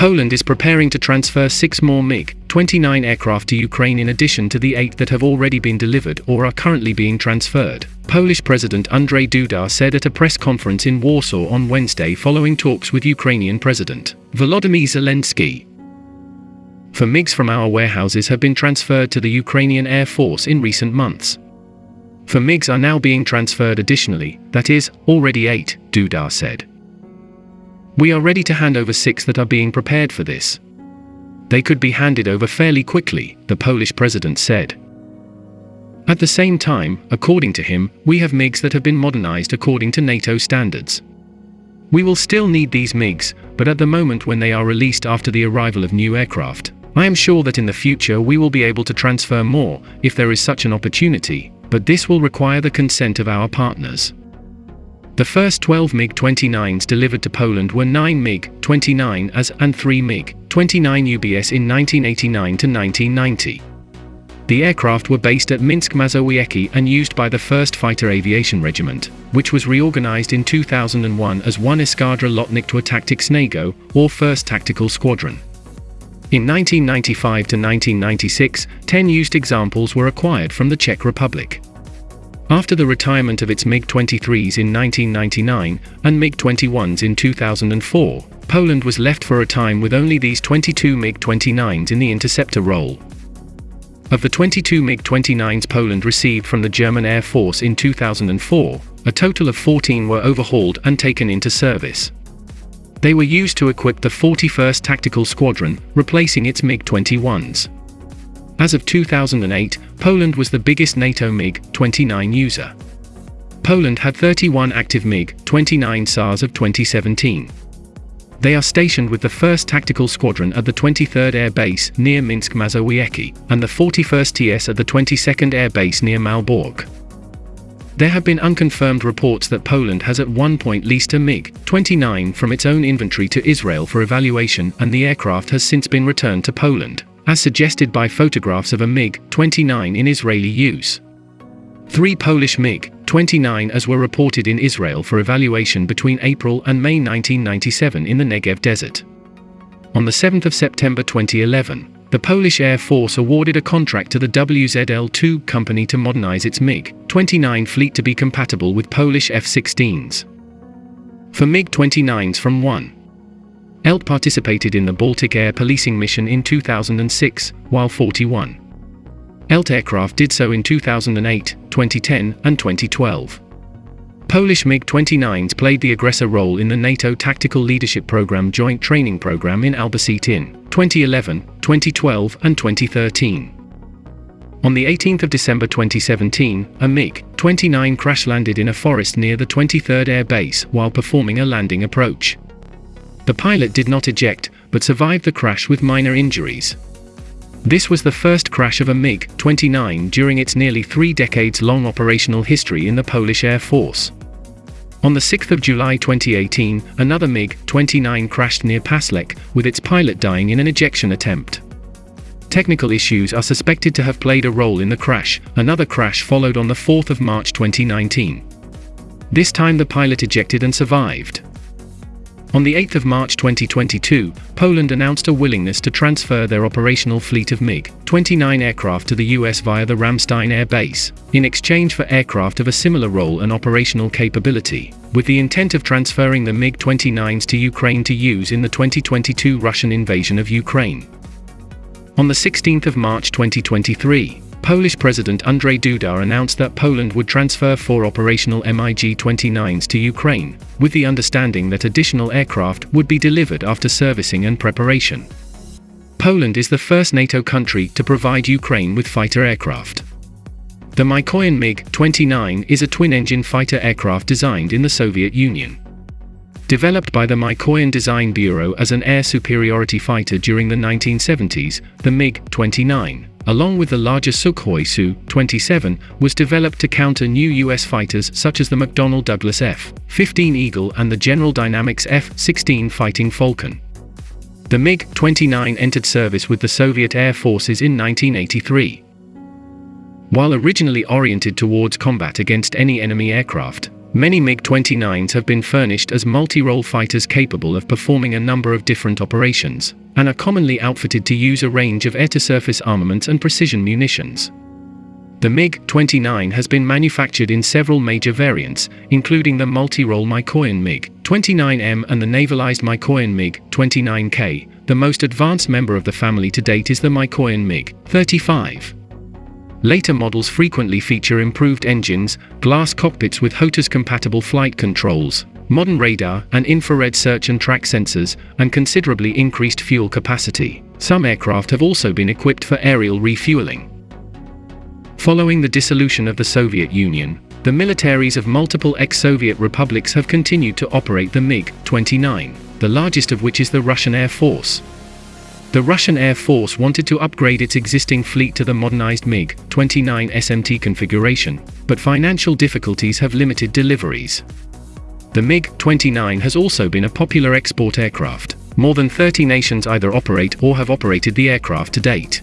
Poland is preparing to transfer six more MiG-29 aircraft to Ukraine in addition to the eight that have already been delivered or are currently being transferred. Polish President Andrzej Duda said at a press conference in Warsaw on Wednesday following talks with Ukrainian President Volodymyr Zelensky. Four MiGs from our warehouses have been transferred to the Ukrainian Air Force in recent months. Four MiGs are now being transferred additionally, that is, already eight, Duda said. We are ready to hand over six that are being prepared for this. They could be handed over fairly quickly, the Polish president said. At the same time, according to him, we have MiGs that have been modernized according to NATO standards. We will still need these MiGs, but at the moment when they are released after the arrival of new aircraft, I am sure that in the future we will be able to transfer more, if there is such an opportunity, but this will require the consent of our partners. The first 12 MiG-29s delivered to Poland were 9 MiG-29 AS and 3 MiG-29 UBS in 1989 to 1990. The aircraft were based at Minsk Mazowiecki and used by the 1st Fighter Aviation Regiment, which was reorganized in 2001 as 1 Eskadra Lotnictwa Taktycznego, or 1st Tactical Squadron. In 1995 to 1996, 10 used examples were acquired from the Czech Republic. After the retirement of its MiG-23s in 1999 and MiG-21s in 2004, Poland was left for a time with only these 22 MiG-29s in the interceptor role. Of the 22 MiG-29s Poland received from the German Air Force in 2004, a total of 14 were overhauled and taken into service. They were used to equip the 41st Tactical Squadron, replacing its MiG-21s. As of 2008, Poland was the biggest NATO MiG-29 user. Poland had 31 active MiG-29 SARs of 2017. They are stationed with the 1st Tactical Squadron at the 23rd Air Base near Minsk Mazowiecki, and the 41st TS at the 22nd Air Base near Malbork. There have been unconfirmed reports that Poland has at one point leased a MiG-29 from its own inventory to Israel for evaluation and the aircraft has since been returned to Poland as suggested by photographs of a MiG-29 in Israeli use. Three Polish MiG-29 as were reported in Israel for evaluation between April and May 1997 in the Negev desert. On the 7th of September 2011, the Polish Air Force awarded a contract to the WZL-2 company to modernize its MiG-29 fleet to be compatible with Polish F-16s. Four MiG-29s from 1 ELT participated in the Baltic Air Policing Mission in 2006, while 41 ELT aircraft did so in 2008, 2010, and 2012. Polish MiG-29s played the aggressor role in the NATO Tactical Leadership Program Joint Training Program in Albacete in 2011, 2012, and 2013. On the 18th of December 2017, a MiG-29 crash-landed in a forest near the 23rd Air Base while performing a landing approach. The pilot did not eject, but survived the crash with minor injuries. This was the first crash of a MiG-29 during its nearly three decades-long operational history in the Polish Air Force. On the 6th of July 2018, another MiG-29 crashed near Paslek, with its pilot dying in an ejection attempt. Technical issues are suspected to have played a role in the crash. Another crash followed on the 4th of March 2019. This time the pilot ejected and survived. On the 8th of March 2022, Poland announced a willingness to transfer their operational fleet of MiG-29 aircraft to the US via the Ramstein Air Base, in exchange for aircraft of a similar role and operational capability, with the intent of transferring the MiG-29s to Ukraine to use in the 2022 Russian invasion of Ukraine. On the 16th of March 2023, Polish President Andrzej Duda announced that Poland would transfer four operational MiG-29s to Ukraine, with the understanding that additional aircraft would be delivered after servicing and preparation. Poland is the first NATO country to provide Ukraine with fighter aircraft. The Mikoyan MiG-29 is a twin-engine fighter aircraft designed in the Soviet Union. Developed by the Mikoyan Design Bureau as an air superiority fighter during the 1970s, the MiG-29 along with the larger Sukhoi Su-27, was developed to counter new U.S. fighters such as the McDonnell Douglas F-15 Eagle and the General Dynamics F-16 Fighting Falcon. The MiG-29 entered service with the Soviet Air Forces in 1983. While originally oriented towards combat against any enemy aircraft, Many MiG-29s have been furnished as multi-role fighters capable of performing a number of different operations, and are commonly outfitted to use a range of air-to-surface armaments and precision munitions. The MiG-29 has been manufactured in several major variants, including the multi-role Mikoyan MiG-29M and the navalized Mikoyan MiG-29K. The most advanced member of the family to date is the Mikoyan MiG-35. Later models frequently feature improved engines, glass cockpits with HOTAS-compatible flight controls, modern radar and infrared search and track sensors, and considerably increased fuel capacity. Some aircraft have also been equipped for aerial refueling. Following the dissolution of the Soviet Union, the militaries of multiple ex-Soviet republics have continued to operate the MiG-29, the largest of which is the Russian Air Force. The Russian Air Force wanted to upgrade its existing fleet to the modernized MiG-29 SMT configuration, but financial difficulties have limited deliveries. The MiG-29 has also been a popular export aircraft. More than 30 nations either operate or have operated the aircraft to date.